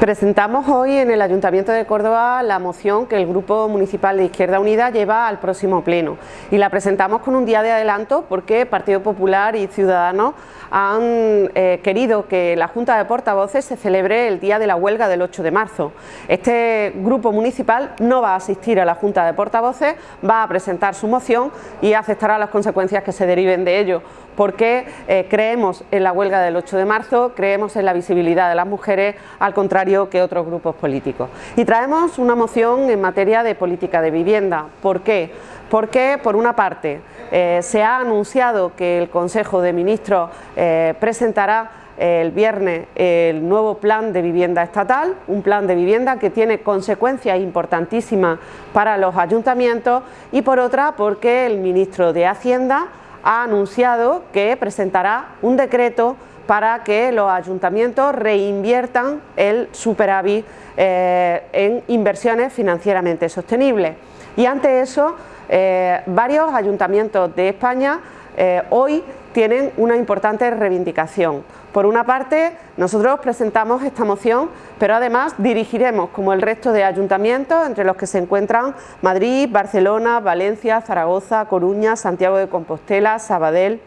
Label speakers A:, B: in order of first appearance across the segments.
A: Presentamos hoy en el Ayuntamiento de Córdoba la moción que el Grupo Municipal de Izquierda Unida lleva al próximo pleno y la presentamos con un día de adelanto porque Partido Popular y Ciudadanos han eh, querido que la Junta de Portavoces se celebre el día de la huelga del 8 de marzo. Este grupo municipal no va a asistir a la Junta de Portavoces, va a presentar su moción y aceptará las consecuencias que se deriven de ello porque eh, creemos en la huelga del 8 de marzo, creemos en la visibilidad de las mujeres, al contrario que otros grupos políticos. Y traemos una moción en materia de política de vivienda. ¿Por qué? Porque, por una parte, eh, se ha anunciado que el Consejo de Ministros eh, presentará el viernes el nuevo plan de vivienda estatal, un plan de vivienda que tiene consecuencias importantísimas para los ayuntamientos y por otra porque el ministro de Hacienda ha anunciado que presentará un decreto para que los ayuntamientos reinviertan el superávit eh, en inversiones financieramente sostenibles. Y ante eso, eh, varios ayuntamientos de España eh, hoy tienen una importante reivindicación. Por una parte, nosotros presentamos esta moción, pero además dirigiremos, como el resto de ayuntamientos, entre los que se encuentran Madrid, Barcelona, Valencia, Zaragoza, Coruña, Santiago de Compostela, Sabadell,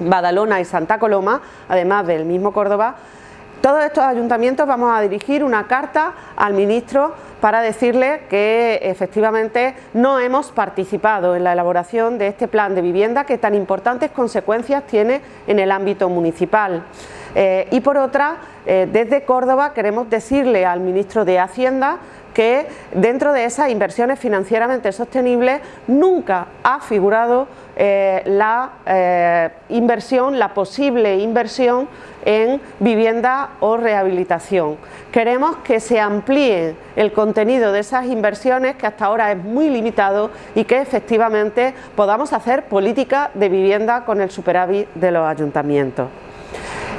A: Badalona y Santa Coloma, además del mismo Córdoba, todos estos ayuntamientos vamos a dirigir una carta al ministro para decirle que efectivamente no hemos participado en la elaboración de este plan de vivienda que tan importantes consecuencias tiene en el ámbito municipal. Eh, y por otra, eh, desde Córdoba queremos decirle al ministro de Hacienda que dentro de esas inversiones financieramente sostenibles nunca ha figurado eh, la eh, inversión, la posible inversión en vivienda o rehabilitación. Queremos que se amplíe el contenido de esas inversiones que hasta ahora es muy limitado y que efectivamente podamos hacer política de vivienda con el superávit de los ayuntamientos.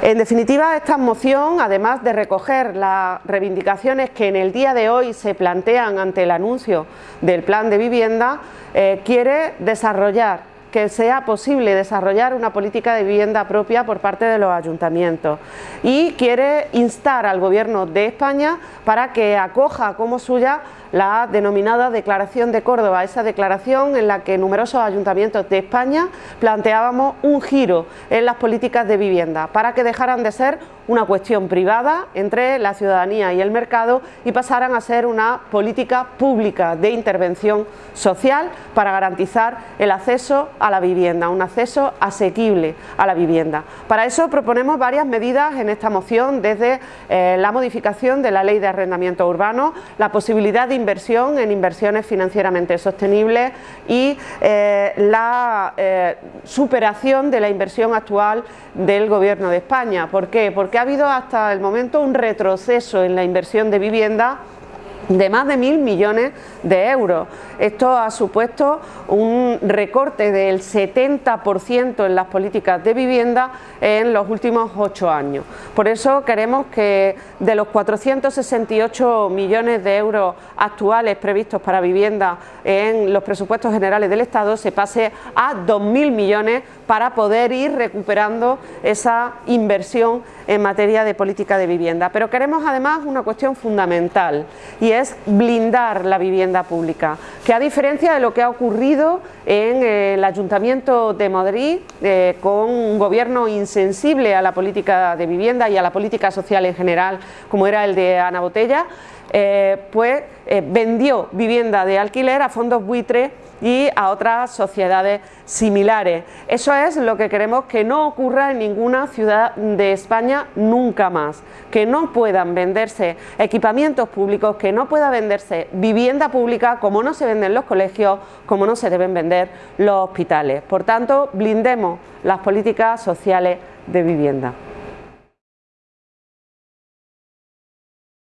A: En definitiva, esta moción, además de recoger las reivindicaciones que en el día de hoy se plantean ante el anuncio del plan de vivienda, eh, quiere desarrollar que sea posible desarrollar una política de vivienda propia por parte de los ayuntamientos. Y quiere instar al Gobierno de España para que acoja como suya la denominada Declaración de Córdoba, esa declaración en la que numerosos ayuntamientos de España planteábamos un giro en las políticas de vivienda para que dejaran de ser una cuestión privada entre la ciudadanía y el mercado y pasaran a ser una política pública de intervención social para garantizar el acceso a la vivienda, un acceso asequible a la vivienda. Para eso proponemos varias medidas en esta moción, desde eh, la modificación de la ley de arrendamiento urbano, la posibilidad de inversión en inversiones financieramente sostenibles y eh, la eh, superación de la inversión actual del Gobierno de España. ¿Por qué? Porque ha habido hasta el momento un retroceso en la inversión de vivienda de más de mil millones de euros. Esto ha supuesto un recorte del 70% en las políticas de vivienda en los últimos ocho años. Por eso queremos que de los 468 millones de euros actuales previstos para vivienda en los presupuestos generales del Estado se pase a 2.000 millones para poder ir recuperando esa inversión en materia de política de vivienda. Pero queremos además una cuestión fundamental y es blindar la vivienda pública, que a diferencia de lo que ha ocurrido en el Ayuntamiento de Madrid, eh, con un gobierno insensible a la política de vivienda y a la política social en general, como era el de Ana Botella, eh, pues eh, vendió vivienda de alquiler a fondos buitre y a otras sociedades similares. Eso es lo que queremos que no ocurra en ninguna ciudad de España nunca más, que no puedan venderse equipamientos públicos, que no pueda venderse vivienda pública como no se venden los colegios, como no se deben vender los hospitales. Por tanto, blindemos las políticas sociales de vivienda.